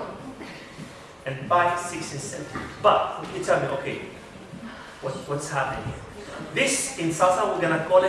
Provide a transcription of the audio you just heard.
1. And six, and seven. But you tell me, okay, what, what's happening here? This in salsa we're gonna call it